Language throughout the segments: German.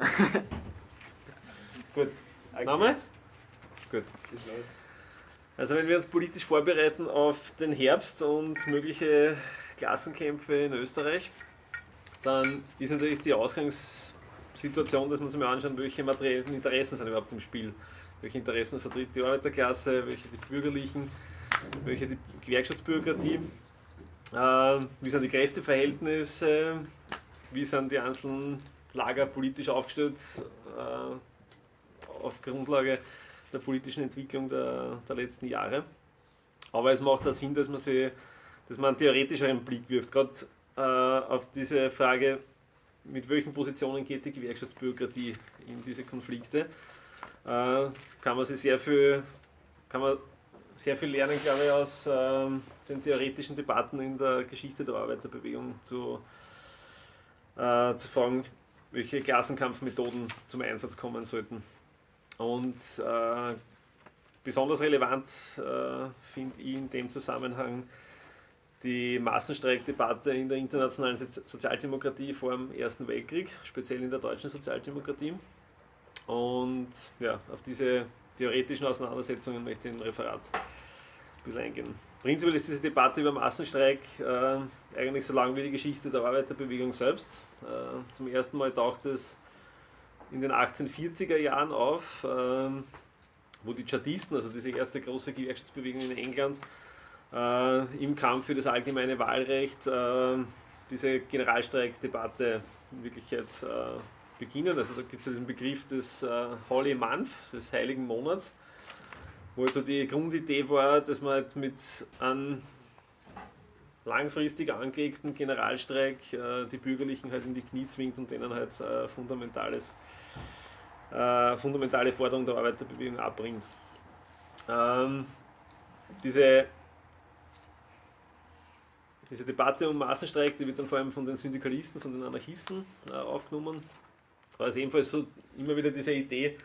Gut. Name? Gut. Also wenn wir uns politisch vorbereiten auf den Herbst und mögliche Klassenkämpfe in Österreich, dann ist natürlich die Ausgangssituation, dass man sich mal anschauen, welche materiellen Interessen sind überhaupt im Spiel. Welche Interessen vertritt die Arbeiterklasse, welche die Bürgerlichen, welche die Gewerkschaftsbürokratie, äh, wie sind die Kräfteverhältnisse, wie sind die einzelnen Lager politisch aufgestellt äh, auf Grundlage der politischen Entwicklung der, der letzten Jahre. Aber es macht auch Sinn, dass man, sie, dass man einen theoretischeren Blick wirft, gerade äh, auf diese Frage, mit welchen Positionen geht die Gewerkschaftsbürokratie in diese Konflikte. Äh, kann man sich sehr viel, kann man sehr viel lernen, glaube ich, aus äh, den theoretischen Debatten in der Geschichte der Arbeiterbewegung zu, äh, zu fragen, welche Klassenkampfmethoden zum Einsatz kommen sollten. Und äh, besonders relevant äh, finde ich in dem Zusammenhang die Massenstreikdebatte in der internationalen Sozialdemokratie vor dem Ersten Weltkrieg, speziell in der deutschen Sozialdemokratie. Und ja, auf diese theoretischen Auseinandersetzungen möchte ich ein Referat ein bisschen eingehen. Prinzipiell ist diese Debatte über Massenstreik äh, eigentlich so lang wie die Geschichte der Arbeiterbewegung selbst. Äh, zum ersten Mal taucht es in den 1840er Jahren auf, ähm, wo die Chartisten, also diese erste große Gewerkschaftsbewegung in England, äh, im Kampf für das allgemeine Wahlrecht äh, diese Generalstreikdebatte in Wirklichkeit äh, beginnen. Also da gibt es diesen Begriff des Holy Month, des Heiligen Monats, wo also die Grundidee war, dass man halt mit einem langfristig angelegten Generalstreik die Bürgerlichen halt in die Knie zwingt und denen halt fundamentales äh, fundamentale Forderung der Arbeiterbewegung abbringt. Ähm, diese, diese Debatte um Massenstreik, die wird dann vor allem von den Syndikalisten, von den Anarchisten äh, aufgenommen. Es ist ebenfalls so immer wieder diese Idee,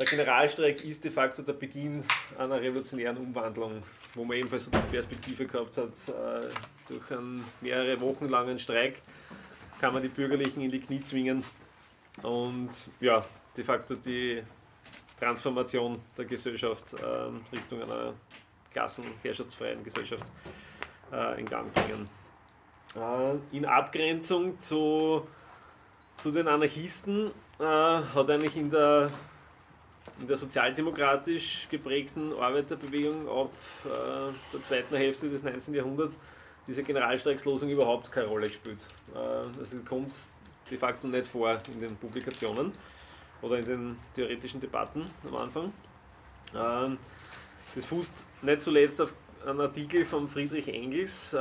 der Generalstreik ist de facto der Beginn einer revolutionären Umwandlung, wo man ebenfalls so diese Perspektive gehabt hat, äh, durch einen mehrere Wochen langen Streik kann man die Bürgerlichen in die Knie zwingen und ja, de facto die Transformation der Gesellschaft äh, Richtung einer klassenherrschaftsfreien Gesellschaft äh, in Gang bringen. Äh, in Abgrenzung zu, zu den Anarchisten hat eigentlich in der, in der sozialdemokratisch geprägten Arbeiterbewegung ab äh, der zweiten Hälfte des 19. Jahrhunderts diese Generalstreikslosung überhaupt keine Rolle gespielt. Äh, also kommt de facto nicht vor in den Publikationen oder in den theoretischen Debatten am Anfang. Ähm, das fußt nicht zuletzt auf einen Artikel von Friedrich Engels äh,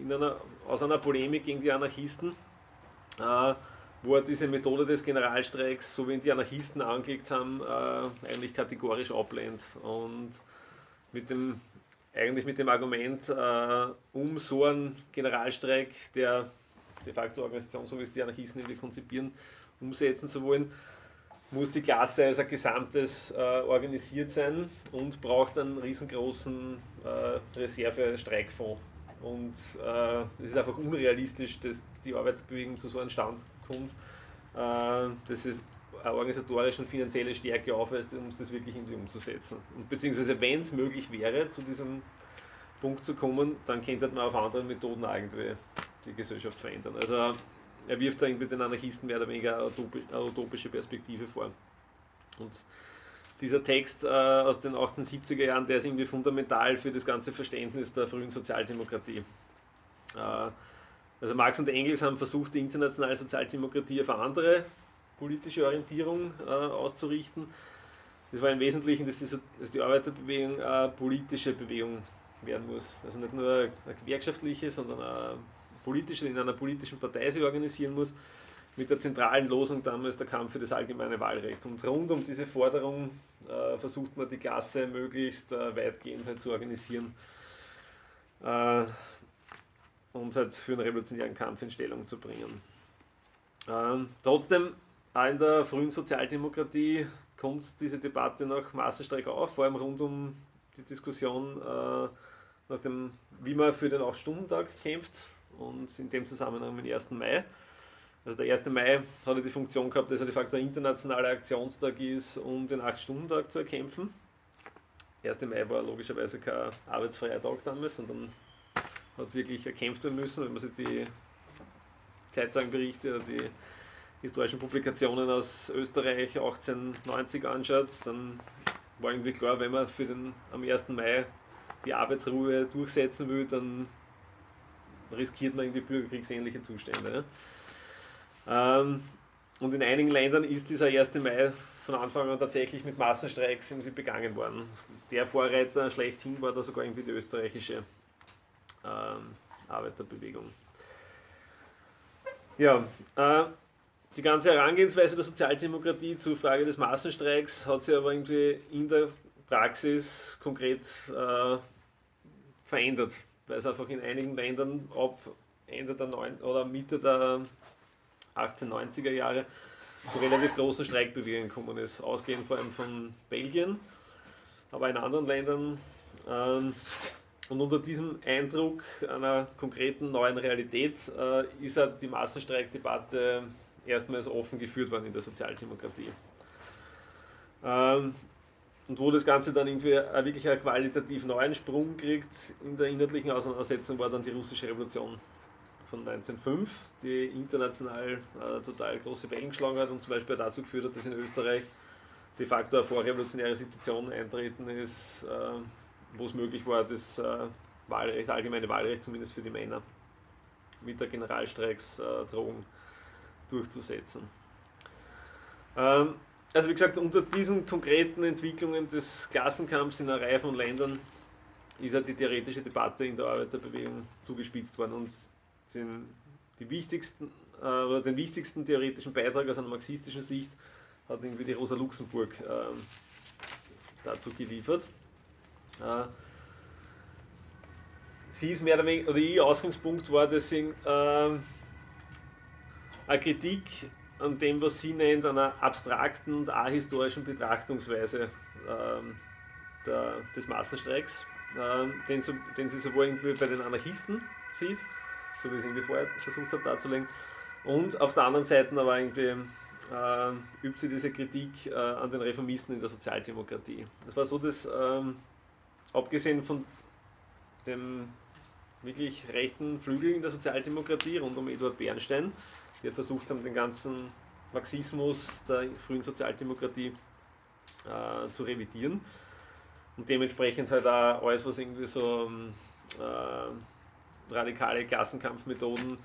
in einer, aus einer Polemik gegen die Anarchisten, äh, wo er diese Methode des Generalstreiks, so wie ihn die Anarchisten angelegt haben, äh, eigentlich kategorisch ablehnt. Und mit dem, eigentlich mit dem Argument, um so einen Generalstreik, der de facto Organisation, so wie es die Anarchisten irgendwie konzipieren, umsetzen zu wollen, muss die Klasse als ein Gesamtes äh, organisiert sein und braucht einen riesengroßen äh, Reserve-Streikfonds. Und äh, es ist einfach unrealistisch, dass die Arbeiterbewegung zu so einem Stand kommt, äh, dass es eine organisatorische und finanzielle Stärke aufweist, um das wirklich irgendwie umzusetzen. Und beziehungsweise, wenn es möglich wäre, zu diesem Punkt zu kommen, dann könnte man auf andere Methoden irgendwie die Gesellschaft verändern. Also er wirft da irgendwie den Anarchisten mehr oder weniger eine utopische Perspektive vor. Und dieser Text äh, aus den 1870er Jahren, der ist irgendwie fundamental für das ganze Verständnis der frühen Sozialdemokratie. Äh, also Marx und Engels haben versucht, die internationale Sozialdemokratie auf eine andere politische Orientierung äh, auszurichten. Das war im Wesentlichen, dass die, dass die Arbeiterbewegung eine politische Bewegung werden muss. Also nicht nur eine gewerkschaftliche, sondern eine politische, in einer politischen Partei sich organisieren muss, mit der zentralen Losung damals der Kampf für das allgemeine Wahlrecht. Und rund um diese Forderung äh, versucht man die Klasse möglichst äh, weitgehend halt zu organisieren äh, und halt für einen revolutionären Kampf in Stellung zu bringen. Ähm, trotzdem, auch in der frühen Sozialdemokratie kommt diese Debatte nach Massenstreik auf, vor allem rund um die Diskussion äh, nach dem, wie man für den 8-Stunden-Tag kämpft und in dem Zusammenhang den 1. Mai. Also der 1. Mai hat die Funktion gehabt, dass er de facto ein internationaler Aktionstag ist, um den 8-Stunden-Tag zu erkämpfen. Der 1. Mai war logischerweise kein arbeitsfreier Tag damals, sondern hat wirklich erkämpft werden müssen, wenn man sich die Zeitzeugenberichte oder die historischen Publikationen aus Österreich 1890 anschaut, dann war irgendwie klar, wenn man für den, am 1. Mai die Arbeitsruhe durchsetzen will, dann riskiert man irgendwie bürgerkriegsähnliche Zustände. Ähm, und in einigen Ländern ist dieser 1. Mai von Anfang an tatsächlich mit Massenstreiks irgendwie begangen worden. Der Vorreiter schlechthin war da sogar irgendwie die österreichische ähm, Arbeiterbewegung. Ja, äh, die ganze Herangehensweise der Sozialdemokratie zur Frage des Massenstreiks hat sich aber irgendwie in der Praxis konkret äh, verändert, weil es einfach in einigen Ländern ab Ende der 9 oder Mitte der 1890er Jahre zu relativ großen Streikbewegungen gekommen ist, ausgehend vor allem von Belgien, aber in anderen Ländern. Ähm, und unter diesem Eindruck einer konkreten neuen Realität äh, ist halt die Massenstreikdebatte erstmals offen geführt worden in der Sozialdemokratie. Ähm, und wo das Ganze dann irgendwie wirklich einen qualitativ neuen Sprung kriegt in der inhaltlichen Auseinandersetzung, war dann die russische Revolution von 1905, die international äh, total große Wellen geschlagen hat und zum Beispiel dazu geführt hat, dass in Österreich de facto eine vorrevolutionäre Situation eintreten ist, äh, wo es möglich war, das äh, Wahlrecht, allgemeine Wahlrecht zumindest für die Männer mit der Generalstreiksdrohung durchzusetzen. Ähm, also wie gesagt, unter diesen konkreten Entwicklungen des Klassenkampfs in einer Reihe von Ländern ist halt die theoretische Debatte in der Arbeiterbewegung zugespitzt worden und den, die wichtigsten, äh, oder den wichtigsten theoretischen Beitrag aus einer marxistischen Sicht hat irgendwie die Rosa Luxemburg äh, dazu geliefert. Äh, sie ist mehr oder weniger, oder ihr Ausgangspunkt war deswegen äh, eine Kritik an dem, was sie nennt, einer abstrakten und ahistorischen Betrachtungsweise ähm, der, des Massenstreiks, ähm, den, den, sie sowohl irgendwie bei den Anarchisten sieht, so wie ich es irgendwie vorher versucht habe darzulegen, und auf der anderen Seite aber irgendwie äh, übt sie diese Kritik äh, an den Reformisten in der Sozialdemokratie. Es war so, dass ähm, abgesehen von dem wirklich rechten Flügel in der Sozialdemokratie rund um Eduard Bernstein, die versucht haben, den ganzen Marxismus der frühen Sozialdemokratie äh, zu revidieren und dementsprechend halt auch alles, was irgendwie so äh, radikale Klassenkampfmethoden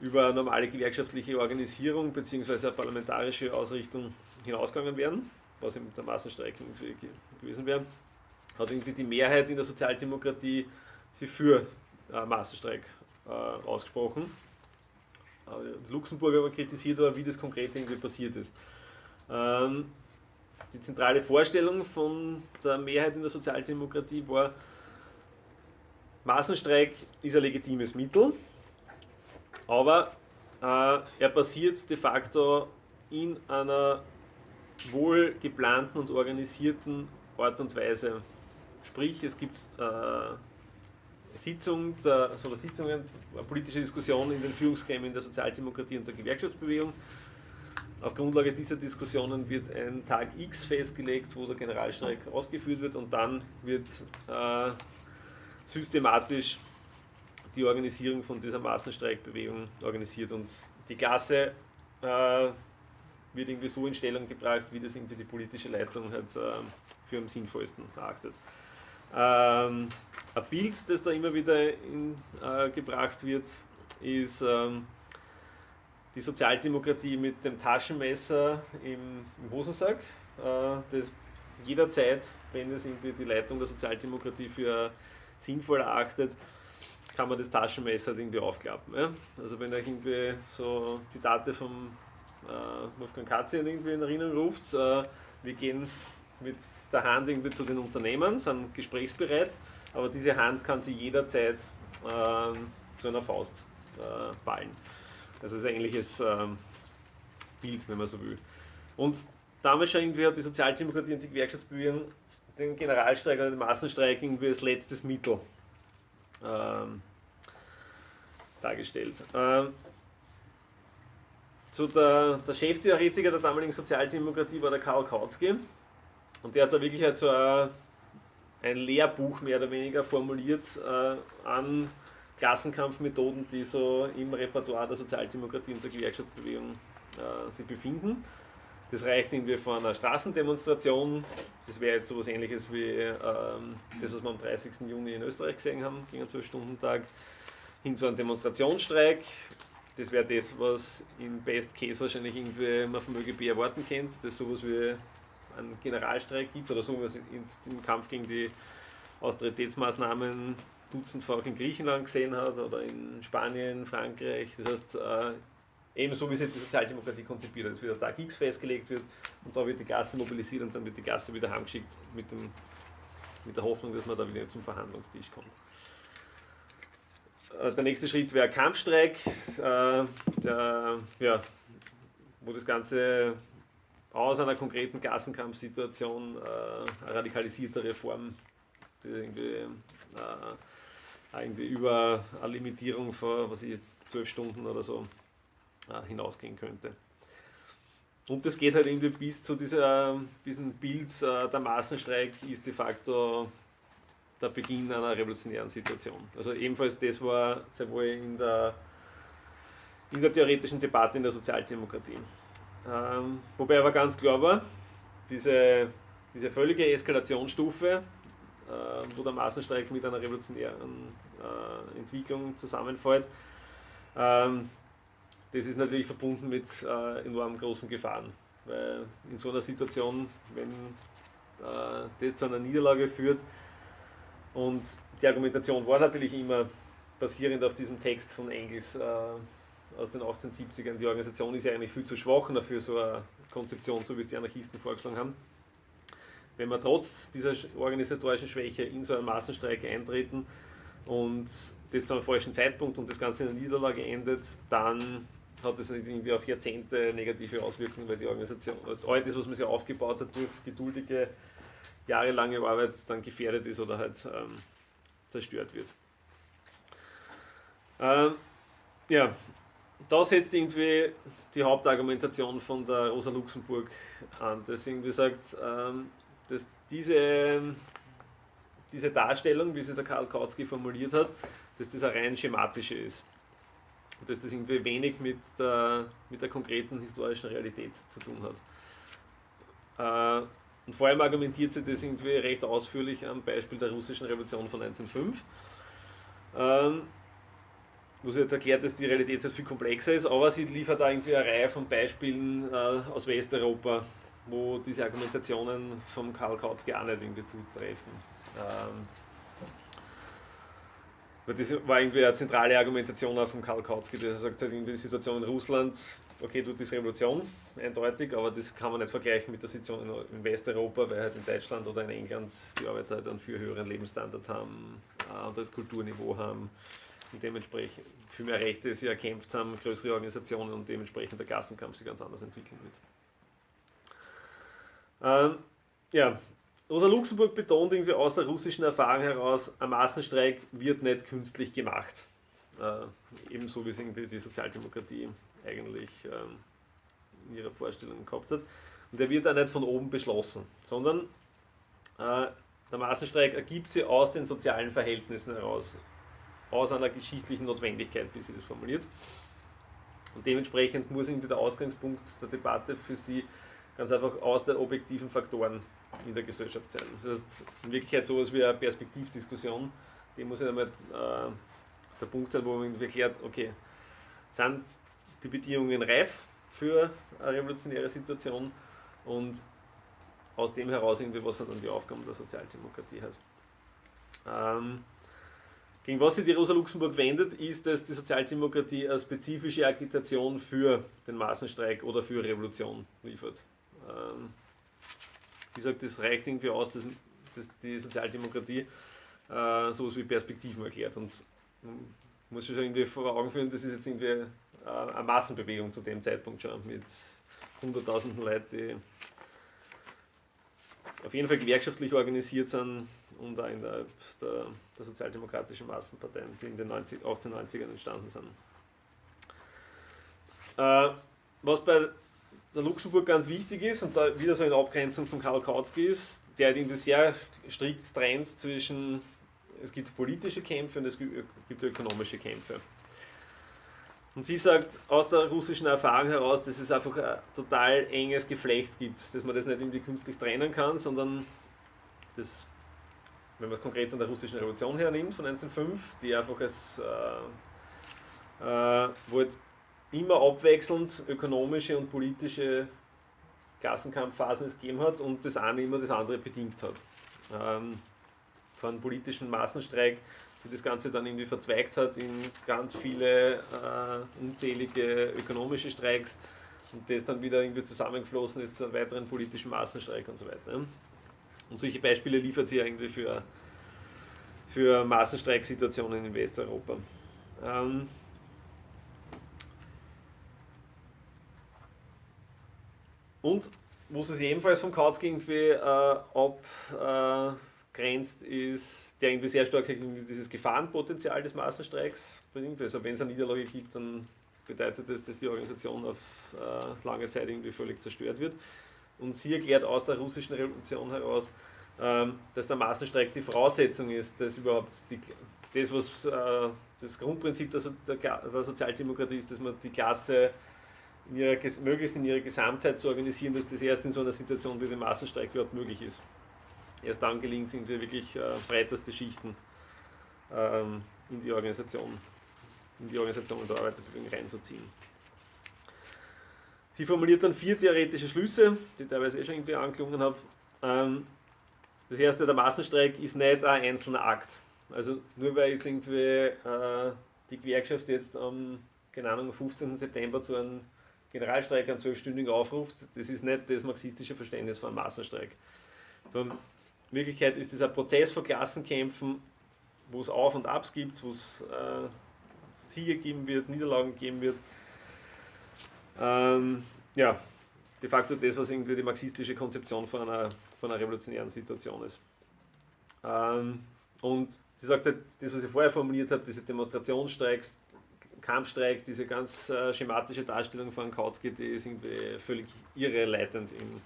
über normale gewerkschaftliche Organisierung bzw. parlamentarische Ausrichtung hinausgegangen wären, was eben der Massenstreik gewesen wäre, hat irgendwie die Mehrheit in der Sozialdemokratie sich für äh, Massenstreik äh, ausgesprochen. Luxemburg aber kritisiert, aber wie das konkret irgendwie passiert ist. Ähm, die zentrale Vorstellung von der Mehrheit in der Sozialdemokratie war, Massenstreik ist ein legitimes Mittel, aber äh, er passiert de facto in einer wohl geplanten und organisierten Art und Weise. Sprich, es gibt äh, Sitzung der, also Sitzungen, politische Diskussionen in den Führungsgremien der Sozialdemokratie und der Gewerkschaftsbewegung. Auf Grundlage dieser Diskussionen wird ein Tag X festgelegt, wo der Generalstreik ausgeführt wird und dann wird äh, systematisch die Organisierung von dieser Massenstreikbewegung organisiert und die Klasse äh, wird irgendwie so in Stellung gebracht, wie das irgendwie die politische Leitung halt, äh, für am sinnvollsten erachtet. Ähm, ein Bild, das da immer wieder in, äh, gebracht wird, ist ähm, die Sozialdemokratie mit dem Taschenmesser im, im Hosensack, äh, das jederzeit, wenn es irgendwie die Leitung der Sozialdemokratie für sinnvoll erachtet, kann man das Taschenmesser halt irgendwie aufklappen. Ja? Also wenn euch irgendwie so Zitate vom äh, Wolfgang Katzian irgendwie in Erinnerung ruft, äh, wir gehen mit der Hand irgendwie zu den Unternehmen, sind gesprächsbereit, aber diese Hand kann sie jederzeit ähm, zu einer Faust äh, ballen. Also ist ein ähnliches ähm, Bild, wenn man so will. Und damals schon irgendwie hat die Sozialdemokratie und die Gewerkschaftsbewegung den Generalstreik oder den Massenstreik irgendwie als letztes Mittel ähm, dargestellt. Ähm, so der, der Cheftheoretiker der damaligen Sozialdemokratie war der Karl Kautsky. Und der hat da wirklich halt so ein, ein Lehrbuch mehr oder weniger formuliert äh, an Klassenkampfmethoden, die so im Repertoire der Sozialdemokratie und der Gewerkschaftsbewegung äh, sich befinden. Das reicht irgendwie von einer Straßendemonstration, das wäre jetzt so etwas ähnliches wie ähm, das, was wir am 30. Juni in Österreich gesehen haben, gegen einen 12-Stunden-Tag, hin zu einem Demonstrationsstreik. Das wäre das, was in Best Case wahrscheinlich irgendwie man vom ÖGB erwarten kennt, das sowas wie einen Generalstreik gibt oder so, wie es im Kampf gegen die Austeritätsmaßnahmen dutzendfach in Griechenland gesehen hat oder in Spanien, Frankreich. Das heißt, äh, ebenso wie sich die Sozialdemokratie konzipiert, dass wieder Tag X festgelegt wird und da wird die Gasse mobilisiert und dann wird die Gasse wieder heimgeschickt mit, dem, mit der Hoffnung, dass man da wieder zum Verhandlungstisch kommt. Äh, der nächste Schritt wäre Kampfstreik, äh, der, ja, wo das Ganze aus einer konkreten Gassenkampfsituation äh, eine radikalisiertere Form, die irgendwie, äh, irgendwie über eine Limitierung von was ich, zwölf Stunden oder so äh, hinausgehen könnte. Und das geht halt irgendwie bis zu dieser, diesem Bild, äh, der Massenstreik ist de facto der Beginn einer revolutionären Situation. Also ebenfalls das war sehr wohl in der, in der theoretischen Debatte in der Sozialdemokratie. Ähm, wobei aber ganz klar war, diese, diese völlige Eskalationsstufe, äh, wo der Massenstreik mit einer revolutionären äh, Entwicklung zusammenfällt, ähm, das ist natürlich verbunden mit äh, enorm großen Gefahren. Weil in so einer Situation, wenn äh, das zu einer Niederlage führt, und die Argumentation war natürlich immer basierend auf diesem Text von Engels äh, aus den 1870ern. Die Organisation ist ja eigentlich viel zu schwach dafür so eine Konzeption, so wie es die Anarchisten vorgeschlagen haben. Wenn wir trotz dieser organisatorischen Schwäche in so einen Massenstreik eintreten und das zu einem falschen Zeitpunkt und das Ganze in einer Niederlage endet, dann hat das irgendwie auf Jahrzehnte negative Auswirkungen, weil die Organisation, all das, was man sich aufgebaut hat durch geduldige, jahrelange Arbeit, dann gefährdet ist oder halt ähm, zerstört wird. Ähm, ja, da setzt irgendwie die Hauptargumentation von der Rosa Luxemburg an, dass irgendwie sagt, ähm, dass diese, diese Darstellung, wie sie der Karl Kautsky formuliert hat, dass das eine rein schematische ist dass das irgendwie wenig mit der, mit der konkreten historischen Realität zu tun hat. Äh, und vor allem argumentiert sie das irgendwie recht ausführlich am Beispiel der russischen Revolution von 1905, wo sie jetzt erklärt, dass die Realität halt viel komplexer ist, aber sie liefert da irgendwie eine Reihe von Beispielen äh, aus Westeuropa, wo diese Argumentationen vom Karl Kautsky auch nicht irgendwie zutreffen. Ähm, das war irgendwie eine zentrale Argumentation auch von Karl Kautsky, der sagt, halt in der Situation in Russland, okay, du ist Revolution, eindeutig, aber das kann man nicht vergleichen mit der Situation in Westeuropa, weil halt in Deutschland oder in England die Arbeiter halt einen viel höheren Lebensstandard haben, ein anderes Kulturniveau haben und dementsprechend viel mehr Rechte sie erkämpft haben, größere Organisationen und dementsprechend der Klassenkampf sich ganz anders entwickeln wird. Ähm, ja, Rosa Luxemburg betont irgendwie aus der russischen Erfahrung heraus, ein Massenstreik wird nicht künstlich gemacht. Äh, ebenso wie es irgendwie die Sozialdemokratie eigentlich ähm, in ihrer Vorstellung gehabt hat. Und der wird auch nicht von oben beschlossen, sondern äh, der Massenstreik ergibt sich aus den sozialen Verhältnissen heraus, aus einer geschichtlichen Notwendigkeit, wie sie das formuliert. Und dementsprechend muss irgendwie der Ausgangspunkt der Debatte für sie ganz einfach aus den objektiven Faktoren in der Gesellschaft sein. Das heißt, in Wirklichkeit sowas wie eine Perspektivdiskussion, die muss ja einmal äh, der Punkt sein, wo man erklärt, okay, sind die Bedingungen reif für eine revolutionäre Situation und aus dem heraus irgendwie, was dann die Aufgaben der Sozialdemokratie hat. Ähm, gegen was sich die Rosa Luxemburg wendet, ist, dass die Sozialdemokratie eine spezifische Agitation für den Massenstreik oder für Revolution liefert. Ähm, wie gesagt, das reicht irgendwie aus, dass, dass die Sozialdemokratie äh, sowas wie Perspektiven erklärt. Und man muss sich irgendwie vor Augen führen, das ist jetzt irgendwie äh, eine Massenbewegung zu dem Zeitpunkt schon mit hunderttausenden Leuten, die auf jeden Fall gewerkschaftlich organisiert sind und auch in der, der, sozialdemokratischen Massenparteien, die in den 90, 1890ern entstanden sind. Äh, was bei der Luxemburg ganz wichtig ist und da wieder so in Abgrenzung zum Karl Kautsky ist, der hat irgendwie sehr strikt trennt zwischen, es gibt politische Kämpfe und es gibt ökonomische Kämpfe. Und sie sagt aus der russischen Erfahrung heraus, dass es einfach ein total enges Geflecht gibt, dass man das nicht irgendwie künstlich trennen kann, sondern das, wenn man es konkret an der russischen Revolution hernimmt von 1905, die einfach als, äh, äh, wo halt immer abwechselnd ökonomische und politische Klassenkampfphasen es gegeben hat und das eine immer das andere bedingt hat. Ähm, von politischen Massenstreik sich das Ganze dann irgendwie verzweigt hat in ganz viele äh, unzählige ökonomische Streiks und das dann wieder irgendwie zusammengeflossen ist zu einem weiteren politischen Massenstreik und so weiter. Und solche Beispiele liefert sie irgendwie für, für Massenstreiksituationen in Westeuropa. Ähm, und wo sie sich ebenfalls vom Kautsky irgendwie äh, abgrenzt, ist, der irgendwie sehr stark dieses Gefahrenpotenzial des Massenstreiks bringt. Also wenn es eine Niederlage gibt, dann bedeutet das, dass die Organisation auf äh, lange Zeit irgendwie völlig zerstört wird. Und sie erklärt aus der russischen Revolution heraus, ähm, dass der Massenstreik die Voraussetzung ist, dass überhaupt die, das, was äh, das Grundprinzip der, so der, der, Sozialdemokratie ist, dass man die Klasse in ihrer, möglichst in ihrer Gesamtheit zu organisieren, dass das erst in so einer Situation wie dem Massenstreik überhaupt möglich ist. Erst dann gelingt es irgendwie wirklich äh, breiteste Schichten ähm, in die Organisation, in die Organisation der Arbeiterbewegung reinzuziehen. Sie formuliert dann vier theoretische Schlüsse, die ich teilweise eh schon irgendwie angeklungen habe. Ähm, das erste, der Massenstreik ist nicht ein einzelner Akt. Also nur weil jetzt irgendwie äh, die Gewerkschaft jetzt am, keine Ahnung, 15. September zu einem Generalstreik, einen zwölfstündigen aufruft, das ist nicht das marxistische Verständnis von einem Massenstreik. in Wirklichkeit ist es ein Prozess von Klassenkämpfen, wo es Auf und Abs gibt, wo es äh, Siege geben wird, Niederlagen geben wird. Ähm, ja, de facto das, was irgendwie die marxistische Konzeption von einer, von einer revolutionären Situation ist. Ähm, und sie sagt halt, das, was ich vorher formuliert habe, diese Demonstrationsstreiks, Kampfstreik, diese ganz äh, schematische Darstellung von Kautsky, die ist irgendwie völlig irreleitend im,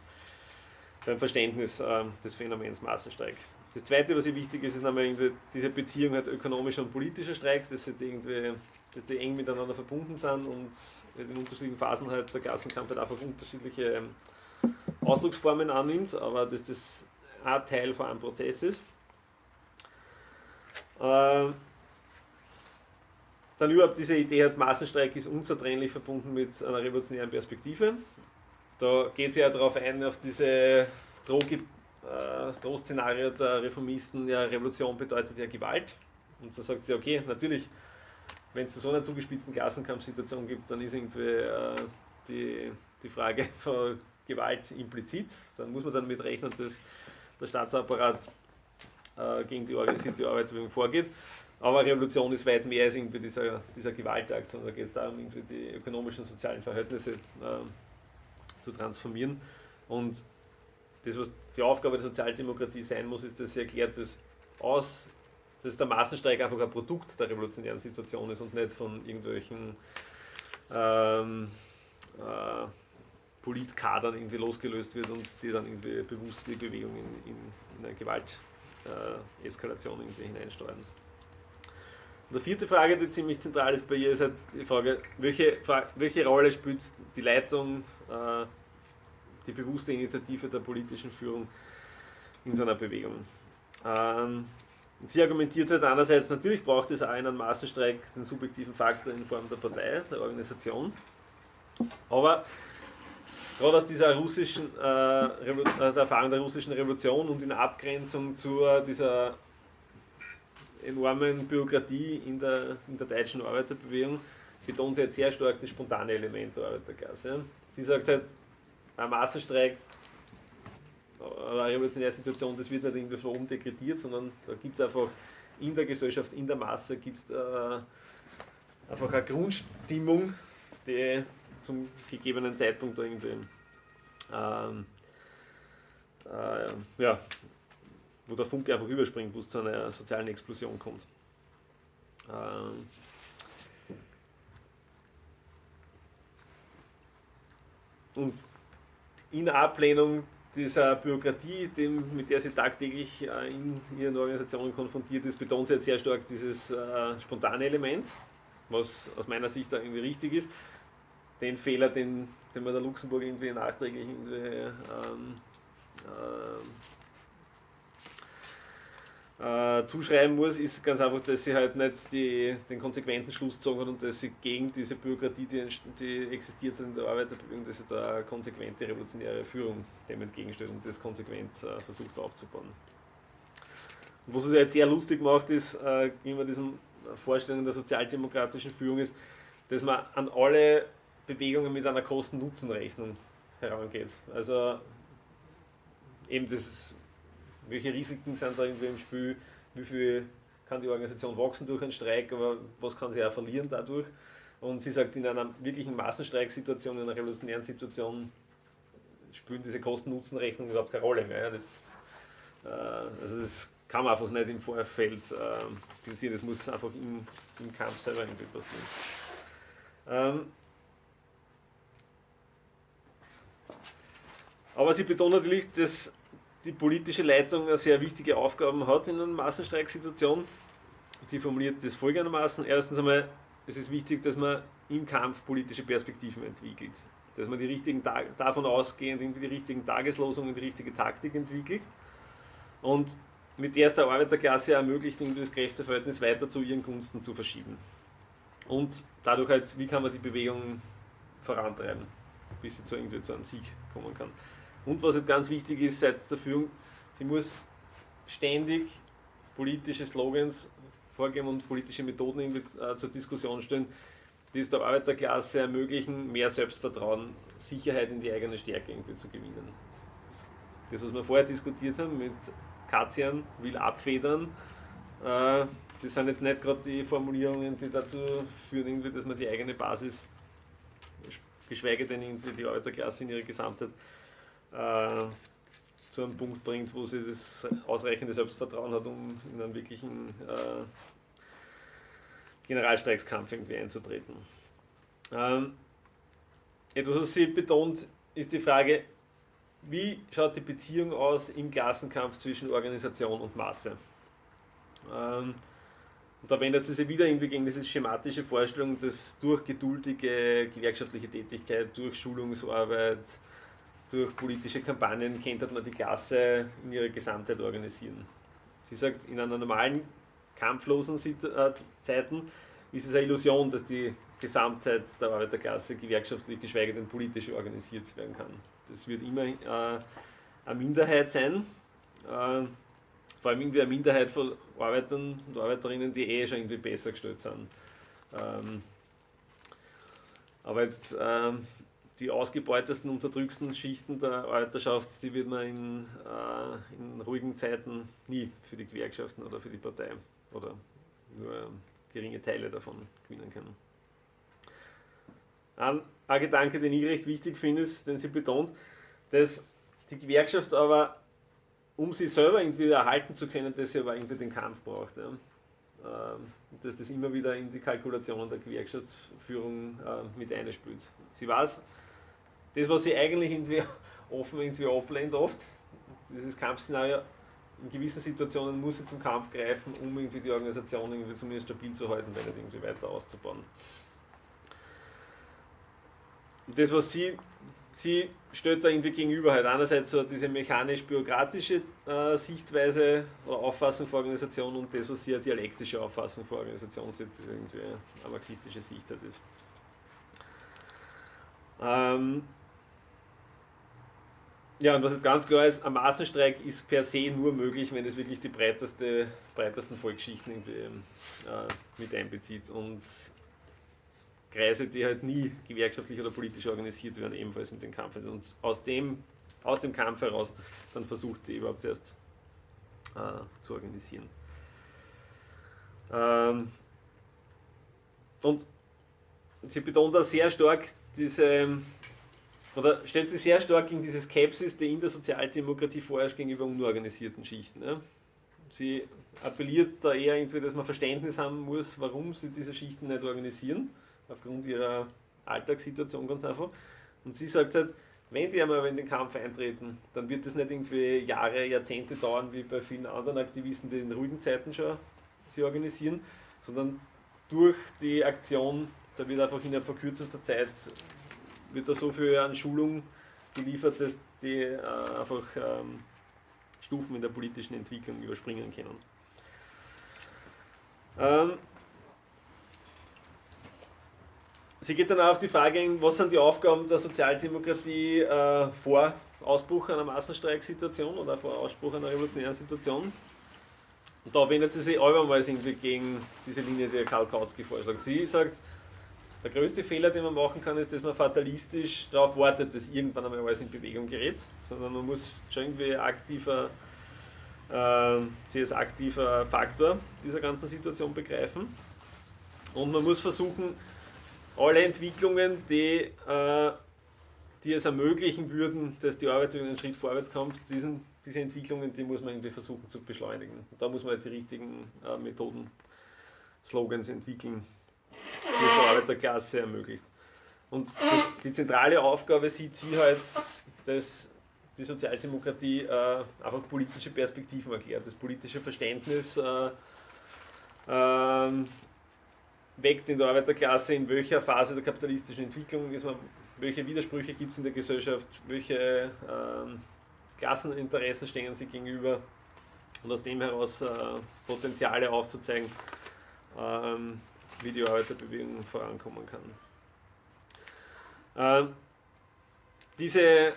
beim Verständnis äh, des Phänomens Massenstreik. Das zweite, was hier wichtig ist, ist nämlich diese Beziehung halt ökonomischer und politischer Streiks, dass, halt irgendwie, dass die eng miteinander verbunden sind und in unterschiedlichen Phasen halt der Klassenkampf halt einfach unterschiedliche ähm, Ausdrucksformen annimmt, aber dass das ein Teil von einem Prozess ist. Äh, dann überhaupt diese Idee hat, Massenstreik ist unzertrennlich verbunden mit einer revolutionären Perspektive. Da geht sie ja darauf ein, auf diese Drohge äh, das Drohszenario der Reformisten, ja, Revolution bedeutet ja Gewalt. Und so sagt sie, okay, natürlich, wenn es zu so einer zugespitzten Klassenkampfsituation gibt, dann ist irgendwie äh, die, die Frage von Gewalt implizit. Dann muss man dann mit rechnen, dass der Staatsapparat äh, gegen die organisierte Arbeitsbewegung vorgeht. Aber Revolution ist weit mehr als irgendwie dieser, dieser Gewaltakt, sondern da geht es darum, irgendwie die ökonomischen und sozialen Verhältnisse äh, zu transformieren. Und das, was die Aufgabe der Sozialdemokratie sein muss, ist, dass sie erklärt, dass, aus, dass der Massenstreik einfach ein Produkt der revolutionären Situation ist und nicht von irgendwelchen ähm, äh, Politkadern irgendwie losgelöst wird und die dann irgendwie bewusst die Bewegung in, in, in eine Gewalteskalation irgendwie hineinsteuern. Und die vierte Frage, die ziemlich zentral ist bei ihr, ist jetzt die Frage, welche, welche Rolle spielt die Leitung, äh, die bewusste Initiative der politischen Führung in so einer Bewegung? Ähm, sie argumentiert halt einerseits, natürlich braucht es einem Massenstreik den subjektiven Faktor in Form der Partei, der Organisation, aber gerade aus dieser russischen, äh, aus der Erfahrung der russischen Revolution und in Abgrenzung zu dieser enormen Bürokratie in der, in der deutschen Arbeiterbewegung betont sie jetzt sehr stark das spontane Element der Arbeiterklasse. Sie sagt halt, ein Massenstreik, eine revolutionäre Situation, das wird nicht irgendwie von oben dekretiert, sondern da gibt es einfach in der Gesellschaft, in der Masse gibt es äh, einfach eine Grundstimmung, die zum gegebenen Zeitpunkt irgendwie ähm, äh, ja, wo der Funke einfach überspringt, wo es zu einer sozialen Explosion kommt. Ähm und in Ablehnung dieser Bürokratie, dem, mit der sie tagtäglich äh, in ihren Organisationen konfrontiert ist, betont sie jetzt sehr stark dieses äh, spontane Element, was aus meiner Sicht da irgendwie richtig ist. Den Fehler, den, den man der Luxemburg irgendwie nachträglich irgendwie, ähm, äh, äh, zuschreiben muss, ist ganz einfach, dass sie halt nicht die, den konsequenten Schluss gezogen hat und dass sie gegen diese Bürokratie, die, die existiert in der Arbeiterbewegung, dass sie da konsequente revolutionäre Führung dem entgegenstellt und das konsequent äh, versucht aufzubauen. Und was es jetzt sehr lustig macht, ist, äh, immer diesen Vorstellungen der sozialdemokratischen Führung ist, dass man an alle Bewegungen mit einer Kosten-Nutzen-Rechnung herangeht. Also eben das, welche Risiken sind da irgendwie im Spiel, wie viel kann die Organisation wachsen durch einen Streik, aber was kann sie auch verlieren dadurch. Und sie sagt, in einer wirklichen Massenstreiksituation, in einer revolutionären Situation spielen diese Kosten-Nutzen-Rechnungen überhaupt keine Rolle mehr. Das, äh, also das kann man einfach nicht im Vorfeld äh, das muss einfach im, im Kampf selber irgendwie passieren. Ähm, aber sie betont natürlich, dass die politische Leitung eine sehr wichtige Aufgaben hat in einer Massenstreiksituation. Sie formuliert das folgendermaßen. Erstens einmal, es ist wichtig, dass man im Kampf politische Perspektiven entwickelt. Dass man die richtigen davon ausgehend irgendwie die richtigen Tageslosungen, die richtige Taktik entwickelt. Und mit der es der Arbeiterklasse ermöglicht, das Kräfteverhältnis weiter zu ihren Gunsten zu verschieben. Und dadurch halt, wie kann man die Bewegung vorantreiben, bis sie zu, irgendwie zu einem Sieg kommen kann. Und was jetzt ganz wichtig ist seitens der Führung, sie muss ständig politische Slogans vorgeben und politische Methoden äh, zur Diskussion stellen, die es der Arbeiterklasse ermöglichen, mehr Selbstvertrauen, Sicherheit in die eigene Stärke irgendwie zu gewinnen. Das, was wir vorher diskutiert haben mit Katzian, will abfedern, äh, das sind jetzt nicht gerade die Formulierungen, die dazu führen, dass man die eigene Basis, geschweige denn die Arbeiterklasse in ihrer Gesamtheit, äh, zu einem Punkt bringt, wo sie das ausreichende Selbstvertrauen hat, um in einen wirklichen äh, Generalstreikskampf irgendwie einzutreten. Ähm, etwas, was sie betont, ist die Frage, wie schaut die Beziehung aus im Klassenkampf zwischen Organisation und Masse? Ähm, und da wendet sie sich wieder irgendwie gegen diese schematische Vorstellung, dass durch geduldige gewerkschaftliche Tätigkeit, durch Schulungsarbeit, durch politische Kampagnen könnte man die Klasse in ihrer Gesamtheit organisieren. Sie sagt, in einer normalen, kampflosen äh, Zeiten ist es eine Illusion, dass die Gesamtheit der Arbeiterklasse gewerkschaftlich, geschweige denn politisch organisiert werden kann. Das wird immer äh, eine Minderheit sein, äh, vor allem irgendwie eine Minderheit von Arbeitern und Arbeiterinnen, die eh schon irgendwie besser gestellt sind. Ähm, aber jetzt ähm, die ausgebeutesten, unterdrücksten Schichten der Arbeiterschaft, die wird man in, äh, in ruhigen Zeiten nie für die Gewerkschaften oder für die Partei oder nur geringe Teile davon gewinnen können. Ein, ein Gedanke, den ich recht wichtig finde, ist, den sie betont, dass die Gewerkschaft aber, um sich selber irgendwie erhalten zu können, dass sie aber irgendwie den Kampf braucht. Ja. Ähm, dass das immer wieder in die Kalkulationen der Gewerkschaftsführung äh, mit einspielt. Sie weiß, das, was sie eigentlich irgendwie offen irgendwie ablehnt oft, dieses Kampfszenario, in gewissen Situationen muss sie zum Kampf greifen, um irgendwie die Organisation irgendwie zumindest stabil zu halten, wenn nicht irgendwie weiter auszubauen. Das, was sie, sie stellt da irgendwie gegenüber halt einerseits so diese mechanisch-bürokratische äh, Sichtweise oder Auffassung für Organisation und das, was sie eine dialektische Auffassung für Organisation sieht, irgendwie eine marxistische Sicht hat. Ähm, ja, und was jetzt ganz klar ist, ein Massenstreik ist per se nur möglich, wenn es wirklich die breiteste, breitesten Volksschichten äh, mit einbezieht. Und Kreise, die halt nie gewerkschaftlich oder politisch organisiert werden, ebenfalls in den Kampf. Und aus dem, aus dem Kampf heraus dann versucht die überhaupt erst äh, zu organisieren. Ähm, und sie betont da sehr stark diese oder stellt sich sehr stark in diese Skepsis, die in der Sozialdemokratie vorherrscht gegenüber unorganisierten Schichten. Ne? Sie appelliert da eher irgendwie, dass man Verständnis haben muss, warum sie diese Schichten nicht organisieren, aufgrund ihrer Alltagssituation ganz einfach. Und sie sagt halt, wenn die einmal in den Kampf eintreten, dann wird das nicht irgendwie Jahre, Jahrzehnte dauern, wie bei vielen anderen Aktivisten, die in ruhigen Zeiten schon sie organisieren, sondern durch die Aktion, da wird einfach innerhalb von Zeit wird da so viel an Schulung geliefert, dass die äh, einfach ähm, Stufen in der politischen Entwicklung überspringen können. Ähm, sie geht dann auch auf die Frage was sind die Aufgaben der Sozialdemokratie äh, vor Ausbruch einer Massenstreiksituation oder vor Ausbruch einer revolutionären Situation. Und da wendet sie sich abermals irgendwie gegen diese Linie, die Karl Kautsky vorschlägt. Sie sagt, der größte Fehler, den man machen kann, ist, dass man fatalistisch darauf wartet, dass irgendwann einmal alles in Bewegung gerät, sondern man muss schon irgendwie aktiver, äh, sie als aktiver Faktor dieser ganzen Situation begreifen. Und man muss versuchen, alle Entwicklungen, die, äh, die es ermöglichen würden, dass die Arbeit einen Schritt vorwärts kommt, diesen, diese Entwicklungen, die muss man irgendwie versuchen zu beschleunigen. Und da muss man halt die richtigen äh, Methoden, Slogans entwickeln, die es der Arbeiterklasse ermöglicht. Und die zentrale Aufgabe sieht sie halt, dass die Sozialdemokratie äh, einfach politische Perspektiven erklärt, das politische Verständnis äh, ähm, weckt in der Arbeiterklasse, in welcher Phase der kapitalistischen Entwicklung ist man, welche Widersprüche gibt es in der Gesellschaft, welche ähm, Klasseninteressen stehen sie gegenüber und aus dem heraus äh, Potenziale aufzuzeigen, ähm, wie die Arbeiterbewegung vorankommen kann. Ähm, diese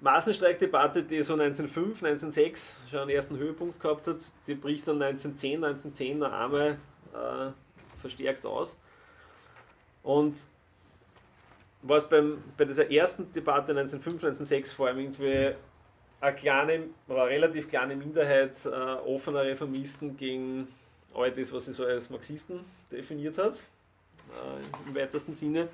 Massenstreikdebatte, die so 1905, 1906 schon einen ersten Höhepunkt gehabt hat, die bricht dann 1910, 1910 noch einmal äh, verstärkt aus. Und was beim, bei dieser ersten Debatte 1905, 1906 vor allem irgendwie eine kleine oder relativ kleine Minderheit äh, offener Reformisten gegen all das, was sie so als Marxisten definiert hat, äh, im weitesten Sinne,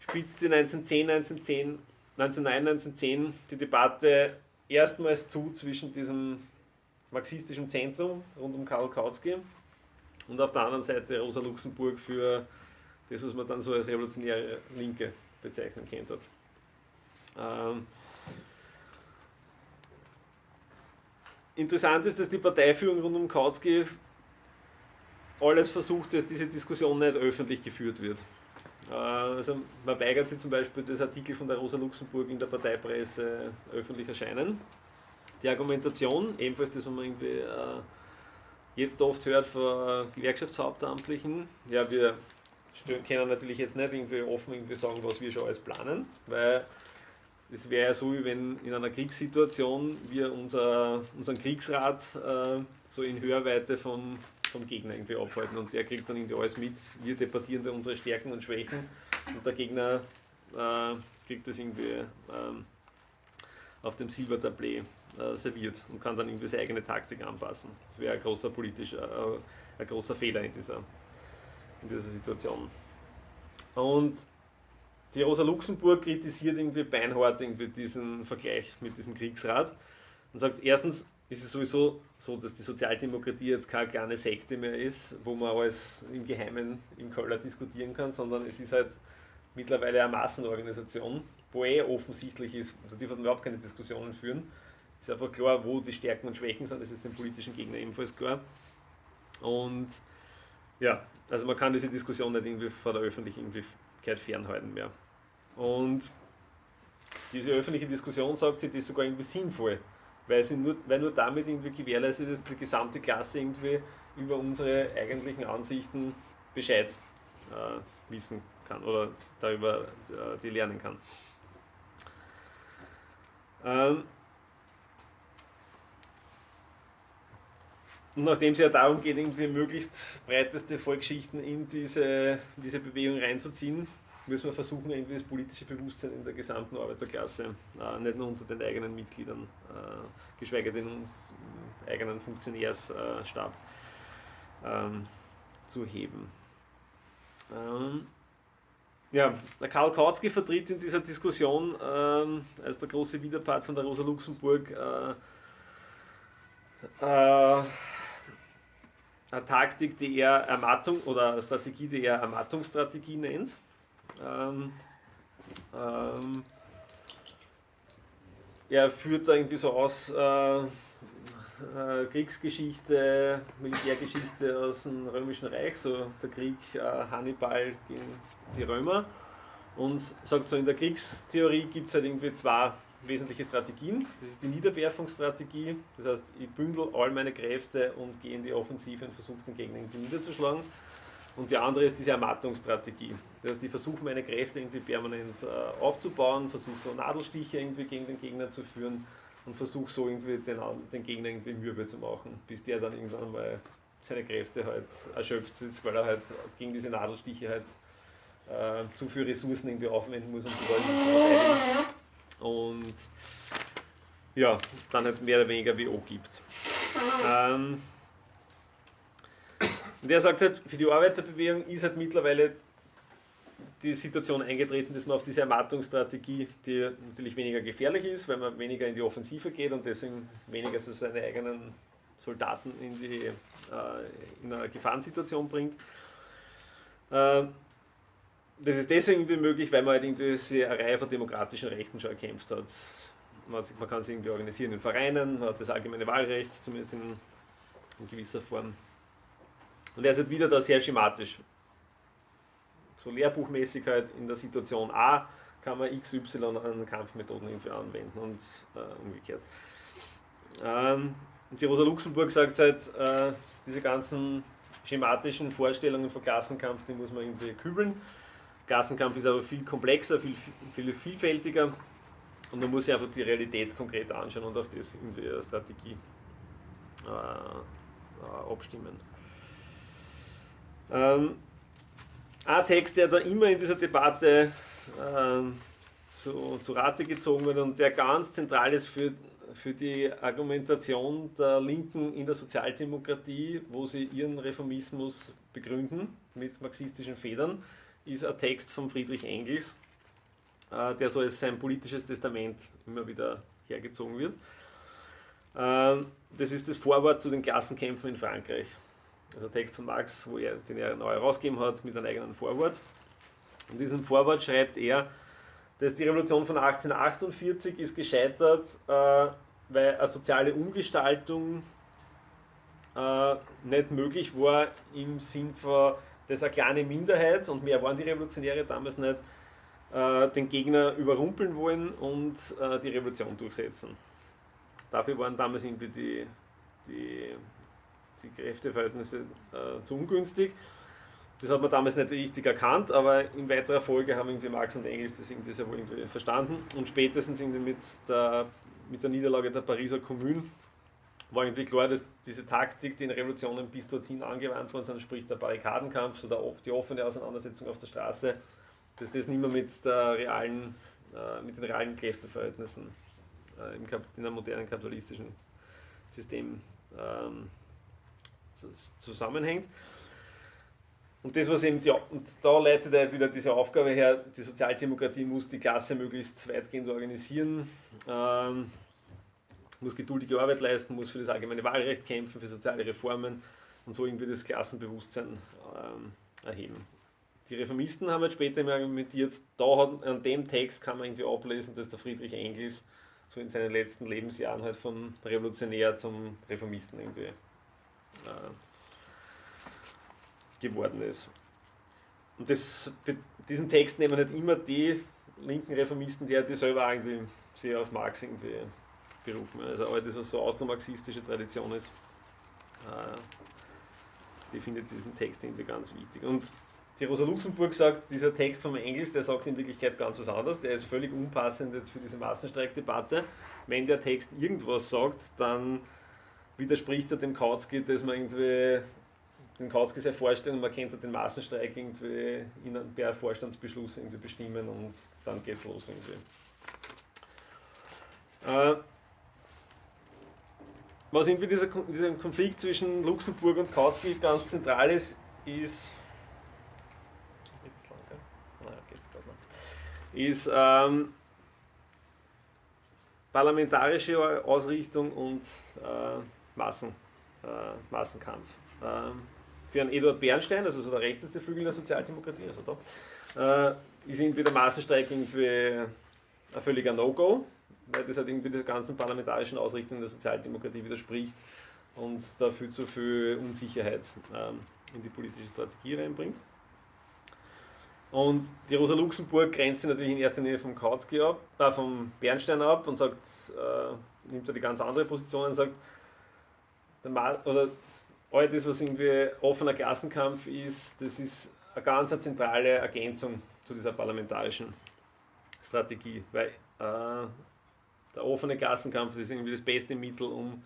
spitzt sie 1910, 1910, 1909, 1910 die Debatte erstmals zu zwischen diesem marxistischen Zentrum rund um Karl Kautsky und auf der anderen Seite Rosa Luxemburg für das, was man dann so als revolutionäre Linke bezeichnen kennt hat. Ähm, interessant ist, dass die Parteiführung rund um Kautsky alles versucht, dass diese Diskussion nicht öffentlich geführt wird. Äh, also man weigert sich zum Beispiel, das Artikel von der Rosa Luxemburg in der Parteipresse öffentlich erscheinen. Die Argumentation, ebenfalls das, was man irgendwie äh, jetzt oft hört von Gewerkschaftshauptamtlichen, ja, wir können natürlich jetzt nicht irgendwie offen irgendwie sagen, was wir schon alles planen, weil es wäre ja so, wie wenn in einer Kriegssituation wir unser, unseren Kriegsrat äh, so in Hörweite vom, vom Gegner irgendwie aufhalten und der kriegt dann irgendwie alles mit, wir debattieren da unsere Stärken und Schwächen und der Gegner äh, kriegt das irgendwie ähm, auf dem Silbertablett äh, serviert und kann dann irgendwie seine eigene Taktik anpassen. Das wäre ein großer politischer, äh, ein großer Fehler in dieser, in dieser Situation. Und die Rosa Luxemburg kritisiert irgendwie beinhart irgendwie diesen Vergleich mit diesem Kriegsrat und sagt, erstens ist es sowieso so, dass die Sozialdemokratie jetzt keine kleine Sekte mehr ist, wo man alles im Geheimen im Keller diskutieren kann, sondern es ist halt mittlerweile eine Massenorganisation, wo eh offensichtlich ist, also die überhaupt keine Diskussionen führen, ist einfach klar, wo die Stärken und Schwächen sind, das ist dem politischen Gegner ebenfalls klar. Und ja, also man kann diese Diskussion nicht irgendwie vor der Öffentlichkeit fernhalten mehr. Und diese öffentliche Diskussion sagt sie, das ist sogar irgendwie sinnvoll, weil, sie nur, weil nur damit irgendwie gewährleistet ist, dass die gesamte Klasse irgendwie über unsere eigentlichen Ansichten Bescheid äh, wissen kann oder darüber äh, die lernen kann. Ähm, Und nachdem es ja darum geht, irgendwie möglichst breiteste Volksschichten in diese, diese Bewegung reinzuziehen, müssen wir versuchen, irgendwie das politische Bewusstsein in der gesamten Arbeiterklasse, äh, nicht nur unter den eigenen Mitgliedern, äh, geschweige denn im eigenen Funktionärsstab, ähm, zu heben. Ähm, ja, Karl Kautsky vertritt in dieser Diskussion ähm, als der große Widerpart von der Rosa Luxemburg äh, äh eine Taktik, die er Ermattung oder Strategie, die er Ermattungsstrategie nennt. Ähm, ähm, er führt irgendwie so aus äh, äh, Kriegsgeschichte, Militärgeschichte aus dem Römischen Reich, so der Krieg äh, Hannibal gegen die Römer und sagt so, in der Kriegstheorie gibt es halt irgendwie zwei wesentliche Strategien. Das ist die Niederwerfungsstrategie, das heißt, ich bündel all meine Kräfte und gehe in die Offensive und versuche den Gegner irgendwie niederzuschlagen. Und die andere ist diese Ermattungsstrategie. Das heißt, ich versuche meine Kräfte irgendwie permanent äh, aufzubauen, versuche so Nadelstiche irgendwie gegen den Gegner zu führen und versuche so irgendwie den, den Gegner irgendwie mürbe zu machen, bis der dann irgendwann mal seine Kräfte halt erschöpft ist, weil er halt gegen diese Nadelstiche halt äh, zu viele Ressourcen irgendwie aufwenden muss, um die Leute zu verteidigen. Und ja, dann halt mehr oder weniger WO gibt. Ähm, und er sagt halt, für die Arbeiterbewegung ist halt mittlerweile die Situation eingetreten, dass man auf diese Ermattungsstrategie, die natürlich weniger gefährlich ist, weil man weniger in die Offensive geht und deswegen weniger so seine eigenen Soldaten in, die, äh, in eine Gefahrensituation bringt. Äh, das ist deswegen möglich, weil man halt irgendwie eine Reihe von demokratischen Rechten schon erkämpft hat. Man, man kann sich irgendwie organisieren in Vereinen, man hat das allgemeine Wahlrecht, zumindest in, in gewisser Form. Und er ist halt wieder da sehr schematisch. So Lehrbuchmäßigkeit in der Situation A kann man XY an Kampfmethoden irgendwie anwenden und äh, umgekehrt. Ähm, die Rosa Luxemburg sagt halt, äh, diese ganzen schematischen Vorstellungen von Klassenkampf, die muss man irgendwie kübeln. Klassenkampf ist aber viel komplexer, viel, viel vielfältiger und man muss sich einfach die Realität konkret anschauen und auf das irgendwie eine Strategie äh, äh abstimmen. Ähm, ein Text, der da immer in dieser Debatte ähm, zu, zu Rate gezogen wird und der ganz zentral ist für, für die Argumentation der Linken in der Sozialdemokratie, wo sie ihren Reformismus begründen mit marxistischen Federn, ist ein Text von Friedrich Engels, äh, der so als sein politisches Testament immer wieder hergezogen wird. Ähm, das ist das Vorwort zu den Klassenkämpfen in Frankreich also Text von Marx, wo er, den er neu herausgegeben hat mit einem eigenen Vorwort. In diesem Vorwort schreibt er, dass die Revolution von 1848 ist gescheitert, äh, weil eine soziale Umgestaltung äh, nicht möglich war im Sinn von, dass eine kleine Minderheit, und mehr waren die Revolutionäre damals nicht, äh, den Gegner überrumpeln wollen und äh, die Revolution durchsetzen. Dafür waren damals irgendwie die, die die Kräfteverhältnisse äh, zu ungünstig. Das hat man damals nicht richtig erkannt, aber in weiterer Folge haben irgendwie Marx und Engels das irgendwie sehr wohl irgendwie verstanden und spätestens irgendwie mit der, mit der Niederlage der Pariser Kommune war irgendwie klar, dass diese Taktik, die in Revolutionen bis dorthin angewandt worden sind, sprich der Barrikadenkampf, so der, die offene Auseinandersetzung auf der Straße, dass das nicht mehr mit, der realen, äh, mit den realen Kräfteverhältnissen äh, in einem modernen kapitalistischen System ähm, zusammenhängt. Und das, was eben die, und da leitet er wieder diese Aufgabe her, die Sozialdemokratie muss die Klasse möglichst weitgehend organisieren, ähm, muss geduldige Arbeit leisten, muss für das allgemeine Wahlrecht kämpfen, für soziale Reformen und so irgendwie das Klassenbewusstsein ähm, erheben. Die Reformisten haben jetzt später argumentiert, da hat, an dem Text kann man irgendwie ablesen, dass der Friedrich Engels so in seinen letzten Lebensjahren halt vom Revolutionär zum Reformisten irgendwie geworden ist. Und das, diesen Text nehmen nicht immer die linken Reformisten, die, die selber irgendwie sehr auf Marx irgendwie berufen. Also alles, was so austromarxistische Tradition ist, äh, die findet diesen Text irgendwie ganz wichtig. Und die Rosa Luxemburg sagt, dieser Text vom Engels, der sagt in Wirklichkeit ganz was anderes, der ist völlig unpassend jetzt für diese Massenstreikdebatte. Wenn der Text irgendwas sagt, dann widerspricht er dem Kautsky, dass man irgendwie den Kautsky sehr vorstellen, man könnte den Massenstreik irgendwie in per Vorstandsbeschluss irgendwie bestimmen und dann geht's los irgendwie. Äh, was irgendwie dieser, dieser Konflikt zwischen Luxemburg und Kautsky ganz zentral ist, ist ist ähm, parlamentarische Ausrichtung und äh, Massen, äh, Massenkampf. Ähm, für einen Eduard Bernstein, also so der rechteste Flügel der Sozialdemokratie, also da, äh, ist irgendwie der Massenstreik irgendwie ein völliger No-Go, weil das halt irgendwie der ganzen parlamentarischen Ausrichtung der Sozialdemokratie widerspricht und da viel zu viel Unsicherheit ähm, in die politische Strategie reinbringt. Und die Rosa Luxemburg grenzt sich natürlich in erster Linie vom Kautsky ab, äh, vom Bernstein ab und sagt, äh, nimmt da die ganz andere Position und sagt, oder all das, was irgendwie offener Klassenkampf ist, das ist eine ganz zentrale Ergänzung zu dieser parlamentarischen Strategie, weil äh, der offene Klassenkampf ist irgendwie das beste Mittel, um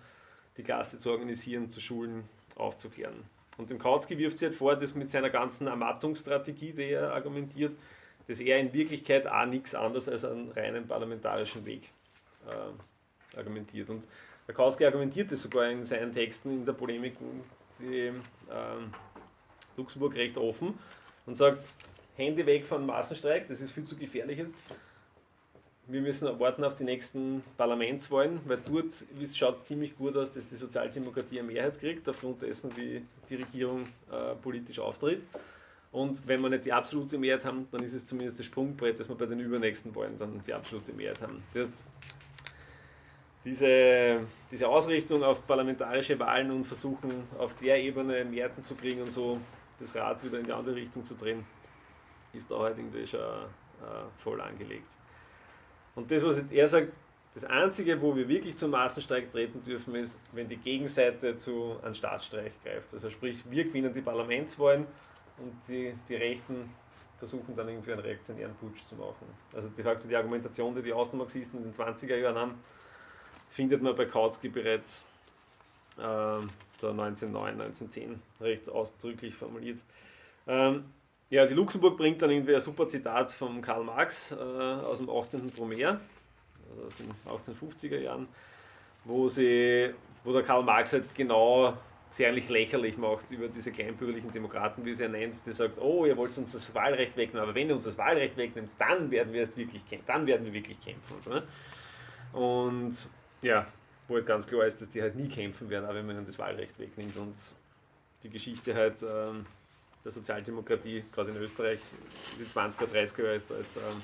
die Klasse zu organisieren, zu schulen, aufzuklären. Und dem Kautsky wirft sie halt vor, dass mit seiner ganzen Ermattungsstrategie, die er argumentiert, dass er in Wirklichkeit auch nichts anderes als einen reinen parlamentarischen Weg äh, argumentiert. Und der Kautsky argumentiert das sogar in seinen Texten in der Polemik die äh, Luxemburg recht offen und sagt, Hände weg von Massenstreik, das ist viel zu gefährlich jetzt wir müssen warten auf die nächsten Parlamentswahlen, weil dort schaut es ziemlich gut aus, dass die Sozialdemokratie eine Mehrheit kriegt, aufgrund dessen, wie die Regierung äh, politisch auftritt. Und wenn wir nicht die absolute Mehrheit haben, dann ist es zumindest das Sprungbrett, dass wir bei den übernächsten Wahlen dann die absolute Mehrheit haben. Das heißt, diese, diese Ausrichtung auf parlamentarische Wahlen und versuchen, auf der Ebene Mehrheiten zu kriegen und so das Rad wieder in die andere Richtung zu drehen, ist da halt irgendwie schon äh, voll angelegt. Und das, was er sagt, das Einzige, wo wir wirklich zum Massenstreik treten dürfen, ist, wenn die Gegenseite zu einem Staatsstreich greift. Also sprich, wir gewinnen die Parlamentswahlen und die, die Rechten versuchen dann irgendwie einen reaktionären Putsch zu machen. Also de facto die Argumentation, die die Austromarxisten in den 20er Jahren haben, findet man bei Kautsky bereits äh, 1909, 1910 recht ausdrücklich formuliert. Ähm, ja, die Luxemburg bringt dann irgendwie ein super Zitat von Karl Marx äh, aus dem 18. Brumaire, also aus den 1850er Jahren, wo, sie, wo der Karl Marx halt genau sehr eigentlich lächerlich macht über diese kleinbürgerlichen Demokraten, wie sie er nennt, die sagt, oh, ihr wollt uns das Wahlrecht wegnehmen, aber wenn ihr uns das Wahlrecht wegnimmt, dann werden wir es wirklich kämpfen, dann werden wir wirklich kämpfen. Und, so, ne? und ja, wo halt ganz klar ist, dass die halt nie kämpfen werden, auch wenn man ihnen das Wahlrecht wegnimmt und die Geschichte halt ähm, der Sozialdemokratie, gerade in Österreich, die 20er, 30er Jahre ist jetzt ähm,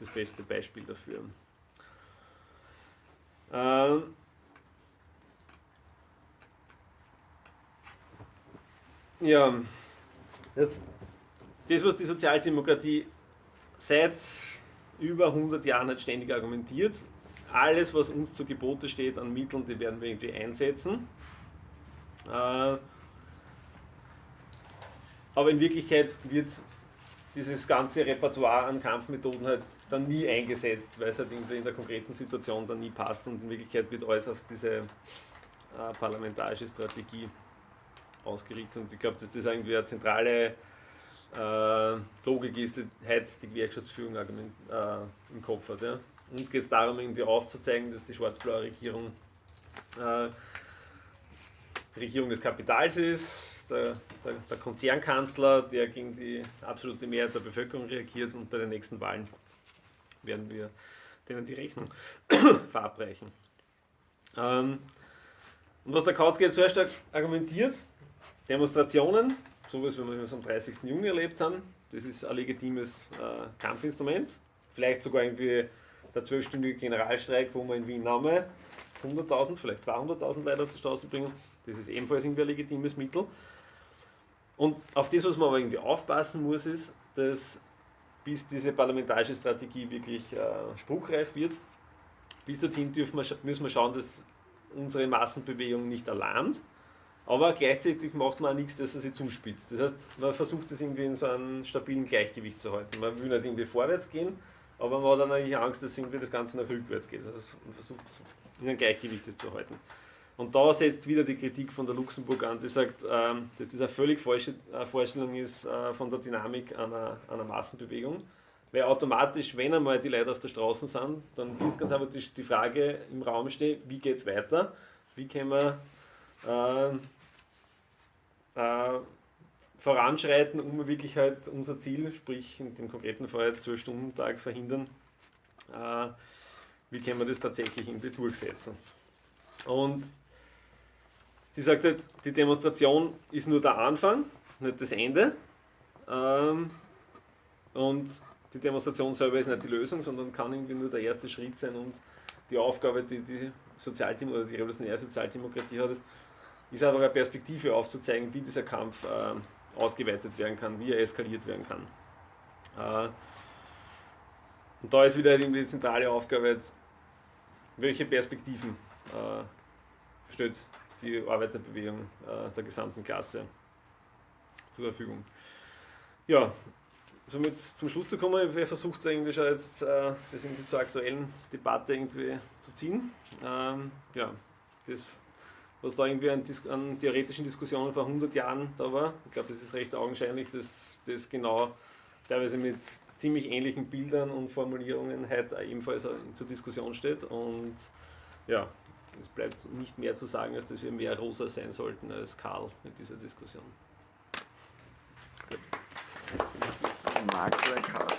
das beste Beispiel dafür. Ähm, ja, das, das, was die Sozialdemokratie seit über 100 Jahren hat ständig argumentiert, alles, was uns zu Gebote steht an Mitteln, die werden wir irgendwie einsetzen. Äh, aber in Wirklichkeit wird dieses ganze Repertoire an Kampfmethoden halt dann nie eingesetzt, weil es halt in der konkreten Situation dann nie passt und in Wirklichkeit wird alles auf diese äh, parlamentarische Strategie ausgerichtet und ich glaube, dass das irgendwie eine zentrale äh, Logik ist, die heute die Gewerkschaftsführung äh, im Kopf hat. Ja. Uns geht es darum, irgendwie aufzuzeigen, dass die schwarz-blaue Regierung äh, Regierung des Kapitals ist, der, der, der, Konzernkanzler, der gegen die absolute Mehrheit der Bevölkerung reagiert und bei den nächsten Wahlen werden wir denen die Rechnung verabreichen. Ähm, und was der Kautzke jetzt sehr stark argumentiert, Demonstrationen, sowas wie wir es am 30. Juni erlebt haben, das ist ein legitimes äh, Kampfinstrument. Vielleicht sogar irgendwie der zwölfstündige Generalstreik, wo man in Wien Name 100.000, vielleicht 200.000 Leute auf die Straße bringen. Das ist ebenfalls irgendwie ein legitimes Mittel. Und auf das, was man aber irgendwie aufpassen muss, ist, dass bis diese parlamentarische Strategie wirklich äh, spruchreif wird, bis dorthin dürfen wir, müssen wir schauen, dass unsere Massenbewegung nicht alarmt, aber gleichzeitig macht man auch nichts, dass er sie zuspitzt. Das heißt, man versucht es irgendwie in so einem stabilen Gleichgewicht zu halten. Man will nicht irgendwie vorwärts gehen, aber man hat dann natürlich Angst, dass irgendwie das Ganze nach rückwärts geht. Also man versucht in einem Gleichgewicht das zu halten. Und da setzt wieder die Kritik von der Luxemburg an, die sagt, ähm, dass das eine völlig falsche äh, Vorstellung ist äh, von der Dynamik einer, einer Massenbewegung. Weil automatisch, wenn einmal die Leute auf der Straße sind, dann wird ganz einfach die, Frage im Raum stehen, wie geht es weiter? Wie können wir äh, äh, voranschreiten, um wirklich halt unser Ziel, sprich in dem konkreten Fall 12-Stunden-Tag verhindern, äh, wie können wir das tatsächlich irgendwie durchsetzen? Und Sie sagt halt, die Demonstration ist nur der Anfang, nicht das Ende. Ähm, und die Demonstration selber ist nicht die Lösung, sondern kann irgendwie nur der erste Schritt sein und die Aufgabe, die die Sozialdem oder die revolutionäre Sozialdemokratie hat, ist, ist einfach eine Perspektive aufzuzeigen, wie dieser Kampf äh, ausgeweitet werden kann, wie er eskaliert werden kann. Äh, und da ist wieder die zentrale Aufgabe, jetzt, welche Perspektiven äh, stellt die Arbeiterbewegung äh, der gesamten Klasse zur Verfügung. Ja, somit zum Schluss zu kommen, wer versucht eigentlich schon jetzt das irgendwie zur aktuellen Debatte irgendwie zu ziehen. Ähm, ja, das, was da irgendwie an, an, theoretischen Diskussionen vor 100 Jahren da war, ich glaube, es ist recht augenscheinlich, dass das genau teilweise mit ziemlich ähnlichen Bildern und Formulierungen heute ebenfalls zur Diskussion steht. Und ja, es bleibt nicht mehr zu sagen, als dass wir mehr rosa sein sollten als Karl mit dieser Diskussion. Gut. Max Karl.